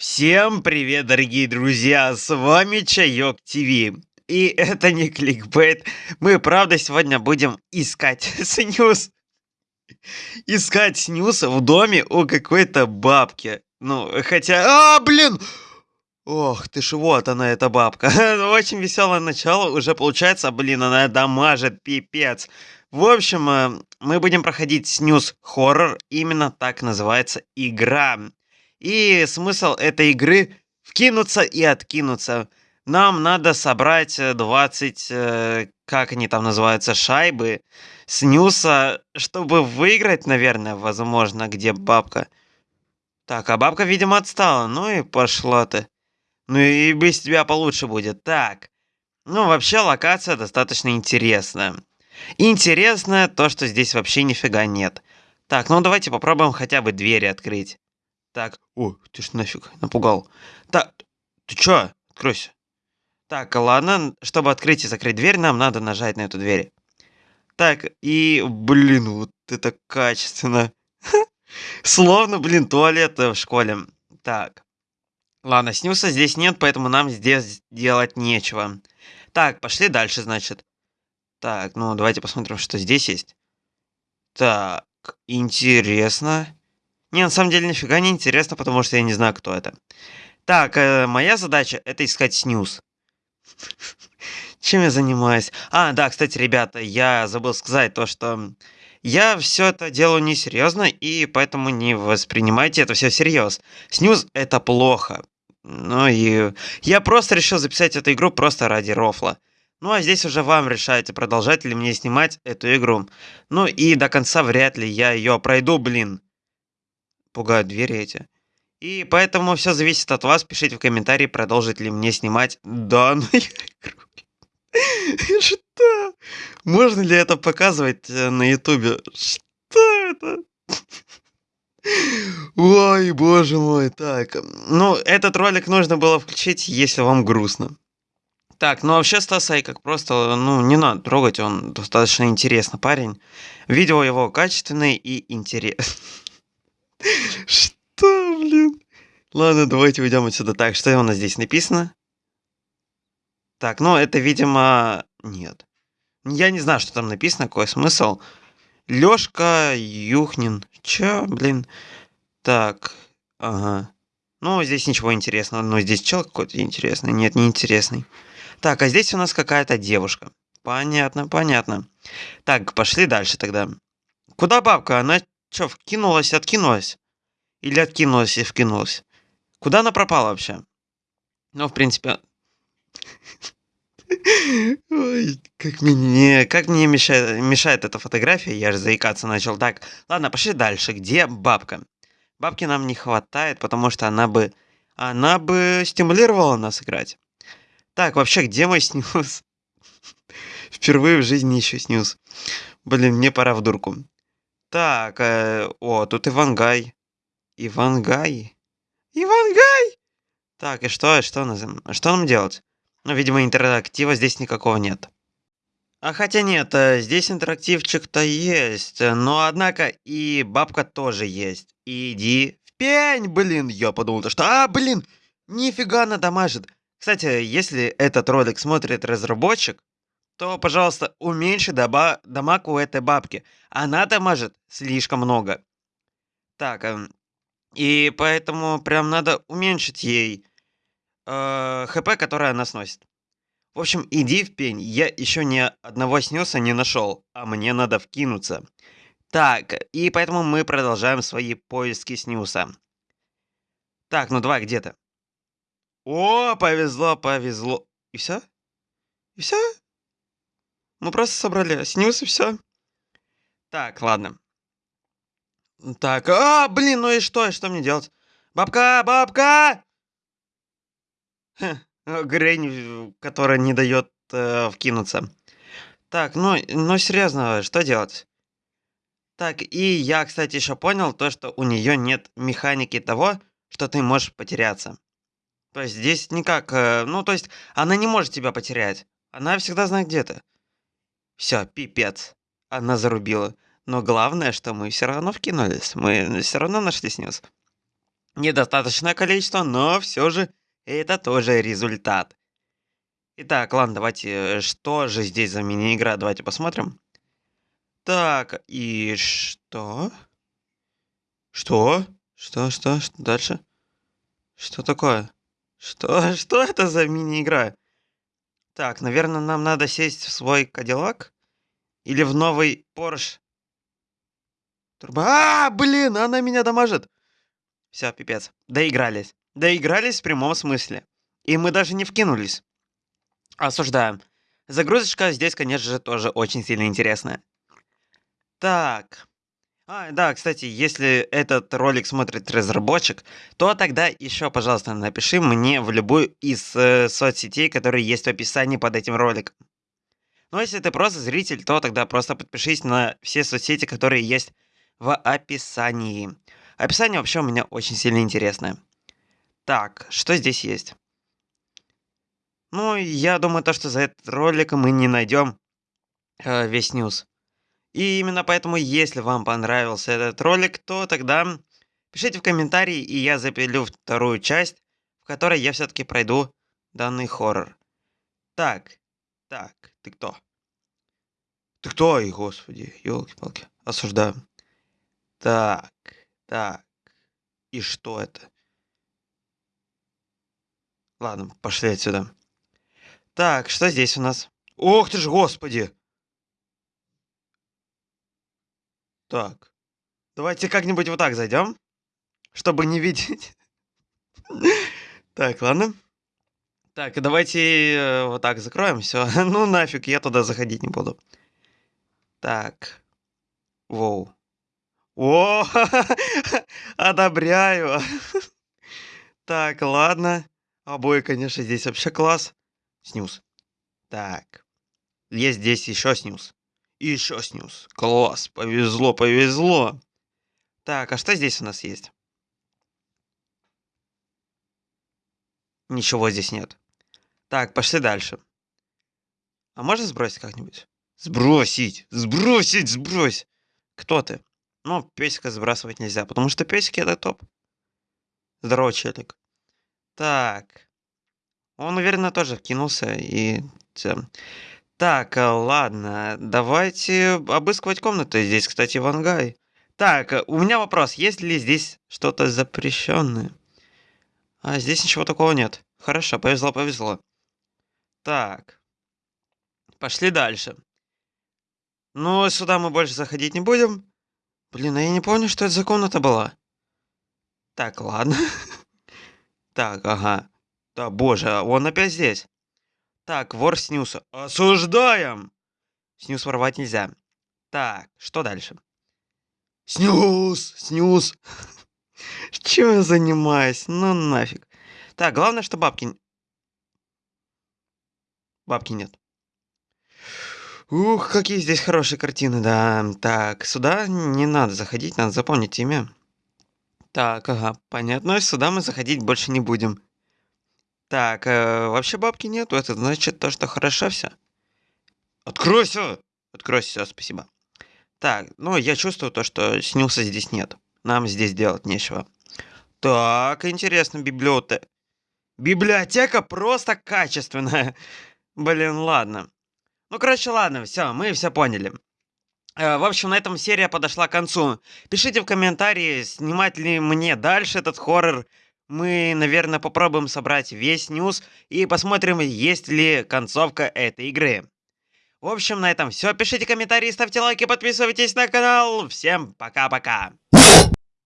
Всем привет, дорогие друзья, с вами Чайок ТВ. И это не кликбейт, мы правда сегодня будем искать снюс. Искать снюс в доме у какой-то бабки. Ну, хотя... А, блин! Ох ты ж, вот она, эта бабка. Очень веселое начало уже получается. Блин, она дамажит, пипец. В общем, э, мы будем проходить снюс хоррор. Именно так называется игра. И смысл этой игры вкинуться и откинуться. Нам надо собрать 20, э, э, как они там называются, шайбы снюса, чтобы выиграть, наверное, возможно, где бабка. Так, а бабка, видимо, отстала. Ну и пошла ты. Ну и без тебя получше будет. Так. Ну, вообще, локация достаточно интересная. Интересное то, что здесь вообще нифига нет. Так, ну давайте попробуем хотя бы двери открыть. Так, о, ты ж нафиг напугал. Так, ты чё? Откройся. Так, ладно, чтобы открыть и закрыть дверь, нам надо нажать на эту дверь. Так, и, блин, вот это качественно. Словно, блин, туалет в школе. Так. Ладно, снюса здесь нет, поэтому нам здесь делать нечего. Так, пошли дальше, значит. Так, ну давайте посмотрим, что здесь есть. Так, интересно. Не, на самом деле нифига не интересно, потому что я не знаю, кто это. Так, э, моя задача это искать снюс. Чем я занимаюсь? А, да, кстати, ребята, я забыл сказать то, что я все это делаю несерьезно, и поэтому не воспринимайте это все всерьез. Снюс это плохо. Ну и я просто решил записать эту игру просто ради рофла. Ну а здесь уже вам решаете, продолжать ли мне снимать эту игру. Ну и до конца вряд ли я ее пройду, блин пугают двери эти. И поэтому все зависит от вас. Пишите в комментарии, продолжить ли мне снимать данную игру. Что? Можно ли это показывать э, на ютубе? Что это? Ой, боже мой, так. Ну, этот ролик нужно было включить, если вам грустно. Так, ну вообще Стасай как просто, ну, не надо трогать, он достаточно интересный парень. Видео его качественные и интересные. Что, блин? Ладно, давайте уйдем отсюда. Так, что у нас здесь написано? Так, ну это, видимо, нет. Я не знаю, что там написано, какой смысл. Лёшка Юхнин. Чё, блин? Так, ага. Ну, здесь ничего интересного. Но здесь чел какой-то интересный. Нет, не интересный. Так, а здесь у нас какая-то девушка. Понятно, понятно. Так, пошли дальше тогда. Куда бабка? Она Чё, вкинулась, откинулась? Или откинулась и вкинулась? Куда она пропала вообще? Ну, в принципе... Ой, как мне, как мне мешает, мешает эта фотография, я же заикаться начал. Так, ладно, пошли дальше. Где бабка? Бабки нам не хватает, потому что она бы... Она бы стимулировала нас играть. Так, вообще, где мой снюс? Впервые в жизни еще снюс. Блин, мне пора в дурку. Так, э, о, тут Ивангай. Ивангай? Ивангай! Так, и что, что, нам, что нам делать? Ну, видимо, интерактива здесь никакого нет. А хотя нет, э, здесь интерактивчик-то есть, но однако и бабка тоже есть. Иди в пень, блин, я подумал, что, а, блин, нифига она дамажит. Кстати, если этот ролик смотрит разработчик, то, пожалуйста, уменьши доба дамаг у этой бабки. Она дамажит слишком много. Так, э, и поэтому прям надо уменьшить ей э, хп, которое она сносит. В общем, иди в пень. Я еще ни одного снюса не нашел, а мне надо вкинуться. Так, и поэтому мы продолжаем свои поиски снюса. Так, ну давай, где то О, повезло, повезло. И все? И все? Мы просто собрали снюс и все. Так, ладно. Так, а, блин, ну и что, что мне делать? Бабка, бабка! Грень, которая не дает э, вкинуться. Так, ну, ну серьезно, что делать? Так, и я, кстати, еще понял то, что у нее нет механики того, что ты можешь потеряться. То есть здесь никак, э, ну, то есть она не может тебя потерять. Она всегда знает, где ты. Все, пипец. Она зарубила. Но главное, что мы все равно вкинулись. Мы все равно нашли снюс. Недостаточное количество, но все же это тоже результат. Итак, ладно, давайте, э, что же здесь за мини-игра? Давайте посмотрим. Так, и что? Что? Что, что, что дальше? Что такое? Что, что это за мини-игра? Так, наверное, нам надо сесть в свой Кадиллак? Или в новый Порш? Турбо... А, блин, она меня дамажит. Все, пипец. Доигрались. Доигрались в прямом смысле. И мы даже не вкинулись. Осуждаем. Загрузочка здесь, конечно же, тоже очень сильно интересная. Так. А, да, кстати, если этот ролик смотрит разработчик, то тогда еще, пожалуйста, напиши мне в любую из э, соцсетей, которые есть в описании под этим роликом. Ну, если ты просто зритель, то тогда просто подпишись на все соцсети, которые есть в описании. Описание вообще у меня очень сильно интересное. Так, что здесь есть? Ну, я думаю, то, что за этот ролик мы не найдем э, весь ньюс. И именно поэтому, если вам понравился этот ролик, то тогда пишите в комментарии, и я запилю вторую часть, в которой я все-таки пройду данный хоррор. Так, так, ты кто? Ты кто, и господи, елки-палки, осуждаю. Так, так. И что это? Ладно, пошли отсюда. Так, что здесь у нас? Ох ты ж, господи! Так. Давайте как-нибудь вот так зайдем, чтобы не видеть. Так, ладно. Так, давайте э, вот так закроем все. Ну нафиг, я туда заходить не буду. Так. Воу. О, одобряю. Так, ладно. Обои, конечно, здесь вообще класс. Снюс. Так. Есть здесь еще снюс. И еще снюс. Класс. Повезло, повезло. Так, а что здесь у нас есть? Ничего здесь нет. Так, пошли дальше. А можно сбросить как-нибудь? Сбросить! Сбросить! Сбрось! Кто ты? Ну, песика сбрасывать нельзя, потому что песики это топ. Здорово, челик. Так. Он, наверное, тоже вкинулся и... Так, э, ладно, давайте обыскивать комнаты. Здесь, кстати, вангай. Так, э, у меня вопрос. Есть ли здесь что-то запрещенное? А, здесь ничего такого нет. Хорошо, повезло, повезло. Так. Пошли дальше. Ну, сюда мы больше заходить не будем. Блин, а я не помню, что это за комната была. Так, ладно. Так, ага. Да, боже, он опять здесь. Так, вор снюса. Осуждаем! Снюс воровать нельзя. Так, что дальше? Снюс! Снюс! Чем я занимаюсь? Ну нафиг. Так, главное, что бабки... Бабки нет. Ух, какие здесь хорошие картины, да. Так, сюда не надо заходить, надо запомнить имя. Так, ага, понятно, сюда мы заходить больше не будем. Так, э, вообще бабки нету, это значит то, что хорошо все. Откройся! Откройся, спасибо. Так, ну, я чувствую то, что снился здесь нет. Нам здесь делать нечего. Так, интересно, библиотека. Библиотека просто качественная. Блин, ладно. Ну, короче, ладно, все, мы все поняли. Э, в общем, на этом серия подошла к концу. Пишите в комментарии, снимать ли мне дальше этот хоррор. Мы, наверное, попробуем собрать весь ньюс и посмотрим, есть ли концовка этой игры. В общем, на этом все. Пишите комментарии, ставьте лайки, подписывайтесь на канал. Всем пока-пока.